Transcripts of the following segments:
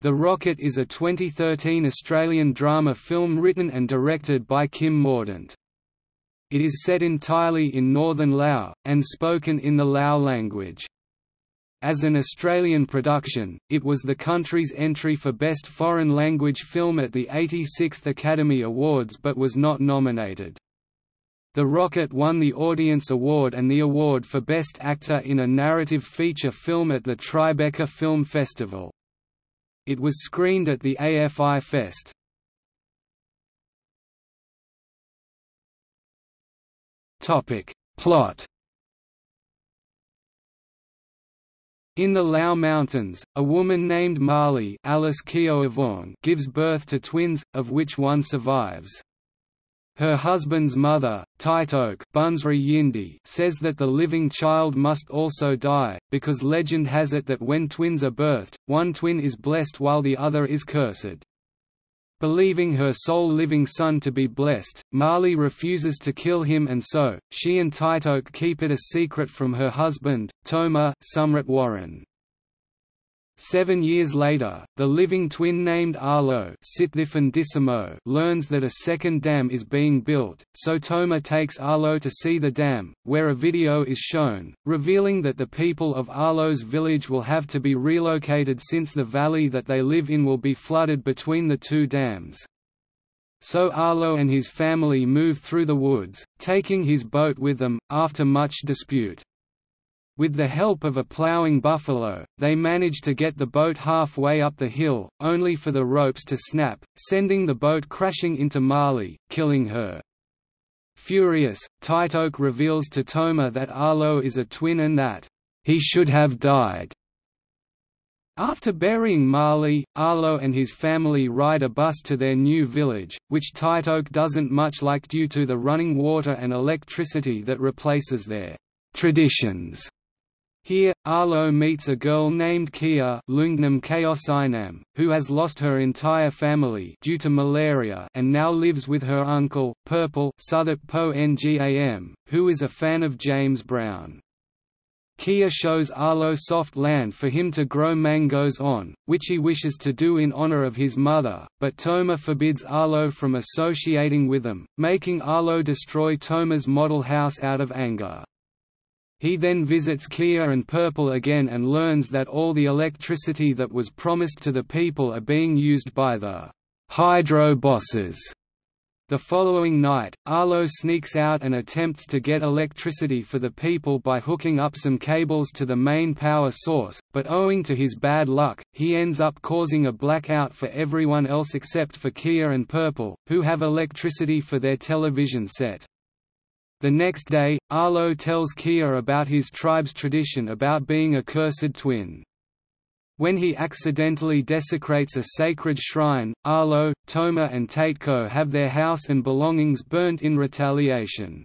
The Rocket is a 2013 Australian drama film written and directed by Kim Mordaunt. It is set entirely in northern Lao, and spoken in the Lao language. As an Australian production, it was the country's entry for Best Foreign Language Film at the 86th Academy Awards but was not nominated. The Rocket won the Audience Award and the award for Best Actor in a Narrative Feature Film at the Tribeca Film Festival. It was screened at the AFI Fest. Plot In the Lao Mountains, a woman named Marley Alice gives birth to twins, of which one survives. Her husband's mother, Taitoke Yindi, says that the living child must also die, because legend has it that when twins are birthed, one twin is blessed while the other is cursed. Believing her sole living son to be blessed, Marley refuses to kill him and so, she and Taitoke keep it a secret from her husband, Toma Sumrit Warin. Seven years later, the living twin named Arlo learns that a second dam is being built, so Toma takes Arlo to see the dam, where a video is shown, revealing that the people of Arlo's village will have to be relocated since the valley that they live in will be flooded between the two dams. So Arlo and his family move through the woods, taking his boat with them, after much dispute. With the help of a ploughing buffalo, they manage to get the boat halfway up the hill, only for the ropes to snap, sending the boat crashing into Marley, killing her. Furious, Taitoke reveals to Toma that Arlo is a twin and that, "...he should have died." After burying Marley, Arlo and his family ride a bus to their new village, which Taitoke doesn't much like due to the running water and electricity that replaces their traditions. Here, Arlo meets a girl named Kia Loungnam who has lost her entire family due to malaria and now lives with her uncle, Purple po Ngam, who is a fan of James Brown. Kia shows Arlo soft land for him to grow mangoes on, which he wishes to do in honor of his mother, but Toma forbids Arlo from associating with them, making Arlo destroy Toma's model house out of anger. He then visits Kia and Purple again and learns that all the electricity that was promised to the people are being used by the hydro bosses. The following night, Arlo sneaks out and attempts to get electricity for the people by hooking up some cables to the main power source, but owing to his bad luck, he ends up causing a blackout for everyone else except for Kia and Purple, who have electricity for their television set. The next day, Arlo tells Kia about his tribe's tradition about being a cursed twin. When he accidentally desecrates a sacred shrine, Arlo, Toma and Taitoke have their house and belongings burnt in retaliation.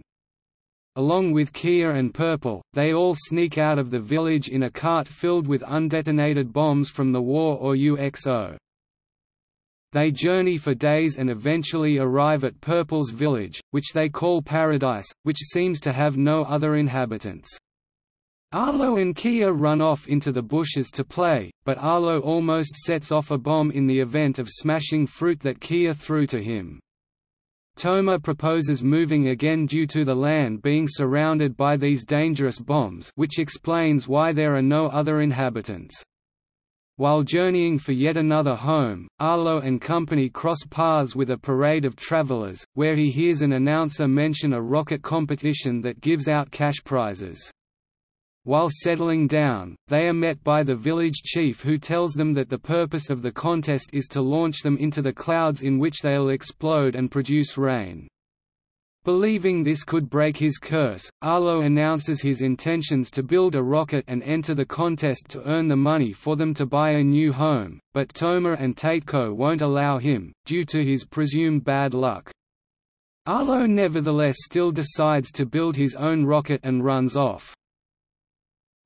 Along with Kia and Purple, they all sneak out of the village in a cart filled with undetonated bombs from the war or UXO. They journey for days and eventually arrive at Purple's village, which they call Paradise, which seems to have no other inhabitants. Arlo and Kia run off into the bushes to play, but Arlo almost sets off a bomb in the event of smashing fruit that Kia threw to him. Toma proposes moving again due to the land being surrounded by these dangerous bombs which explains why there are no other inhabitants. While journeying for yet another home, Arlo and company cross paths with a parade of travelers, where he hears an announcer mention a rocket competition that gives out cash prizes. While settling down, they are met by the village chief who tells them that the purpose of the contest is to launch them into the clouds in which they'll explode and produce rain. Believing this could break his curse, Arlo announces his intentions to build a rocket and enter the contest to earn the money for them to buy a new home, but Toma and Taitoke won't allow him, due to his presumed bad luck. Arlo nevertheless still decides to build his own rocket and runs off.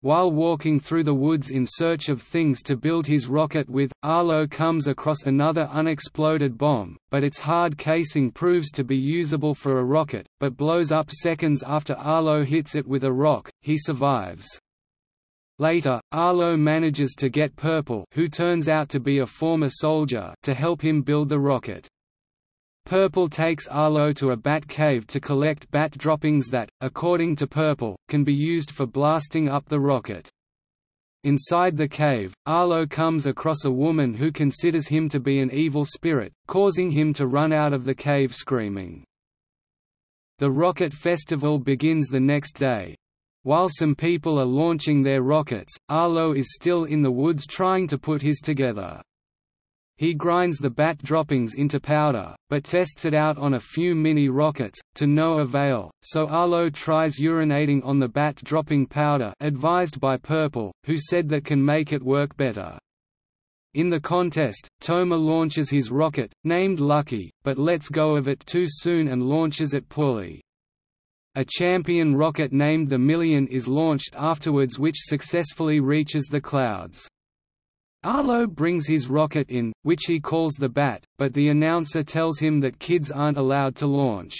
While walking through the woods in search of things to build his rocket with, Arlo comes across another unexploded bomb, but its hard casing proves to be usable for a rocket, but blows up seconds after Arlo hits it with a rock. He survives. Later, Arlo manages to get Purple who turns out to be a former soldier to help him build the rocket. Purple takes Arlo to a bat cave to collect bat droppings that, according to Purple, can be used for blasting up the rocket. Inside the cave, Arlo comes across a woman who considers him to be an evil spirit, causing him to run out of the cave screaming. The rocket festival begins the next day. While some people are launching their rockets, Arlo is still in the woods trying to put his together. He grinds the bat droppings into powder, but tests it out on a few mini-rockets, to no avail, so Arlo tries urinating on the bat dropping powder advised by Purple, who said that can make it work better. In the contest, Toma launches his rocket, named Lucky, but lets go of it too soon and launches it poorly. A champion rocket named the Million is launched afterwards which successfully reaches the clouds. Arlo brings his rocket in, which he calls the Bat, but the announcer tells him that kids aren't allowed to launch.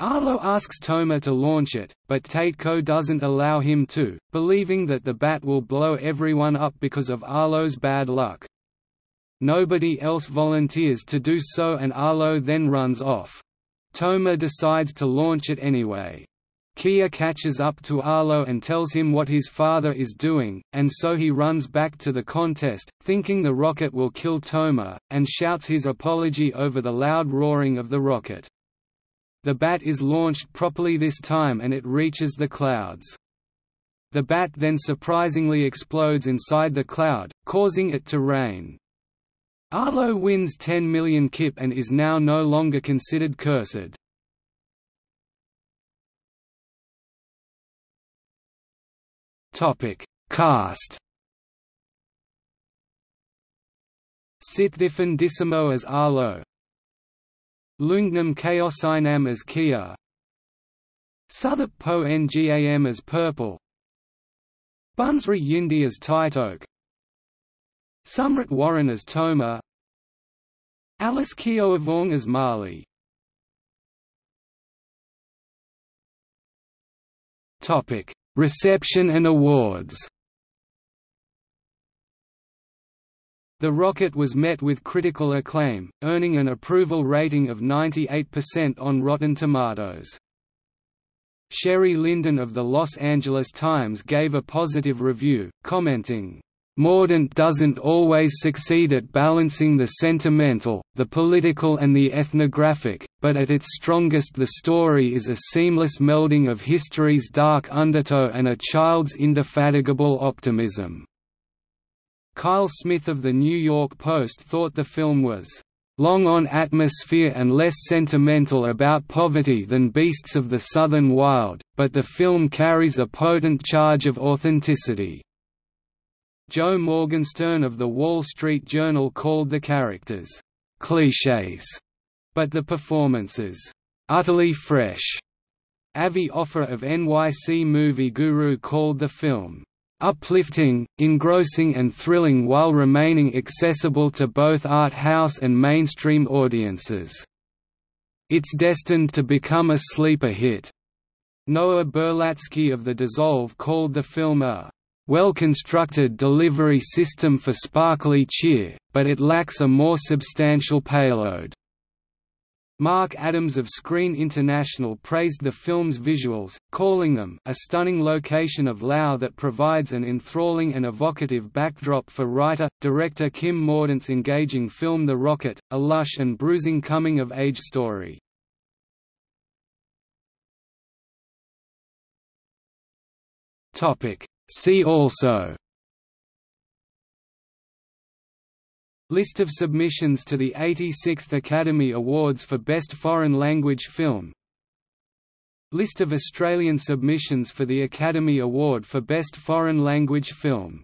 Arlo asks Toma to launch it, but Taitoke doesn't allow him to, believing that the bat will blow everyone up because of Arlo's bad luck. Nobody else volunteers to do so and Arlo then runs off. Toma decides to launch it anyway. Kia catches up to Arlo and tells him what his father is doing, and so he runs back to the contest, thinking the rocket will kill Toma, and shouts his apology over the loud roaring of the rocket. The bat is launched properly this time and it reaches the clouds. The bat then surprisingly explodes inside the cloud, causing it to rain. Arlo wins 10 million kip and is now no longer considered cursed. Topic: Cast. Sitthiphon as Arlo. Loungnam Kaosainam as Kia. Suthip Po Ngam as Purple. Bunsri Yindi as Taitoke. Sumrit Warin as Toma. Alice Keohavong as Marley. Topic: Reception and awards The rocket was met with critical acclaim, earning an approval rating of 98% on Rotten Tomatoes. Sheri Linden of the Los Angeles Times gave a positive review, commenting, Mordaunt doesn't always succeed at balancing the sentimental, the political and the ethnographic, but at its strongest the story is a seamless melding of history's dark undertow and a child's indefatigable optimism." Kyle Smith of The New York Post thought the film was long on atmosphere and less sentimental about poverty than Beasts of the Southern Wild, but the film carries a potent charge of authenticity. Joe Morgenstern of The Wall Street Journal called the characters, "...clichés", but the performances, "...utterly fresh." Avi Offer of NYC Movie Guru called the film, uplifting, engrossing and thrilling while remaining accessible to both art house and mainstream audiences. It's destined to become a sleeper hit. Noah Berlatsky of The Dissolve called the film a well-constructed delivery system for sparkly cheer, but it lacks a more substantial payload. Mark Adams of Screen International praised the film's visuals, calling them a stunning location of Lao that provides an enthralling and evocative backdrop for writer-director Kim Mordaunt's engaging film The Rocket, a lush and bruising coming-of-age story. See also. List of submissions to the 86th Academy Awards for Best Foreign Language Film. List of Australian submissions for the Academy Award for Best Foreign Language Film